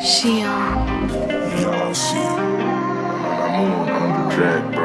Shion. Um, Y'all see, I'm on.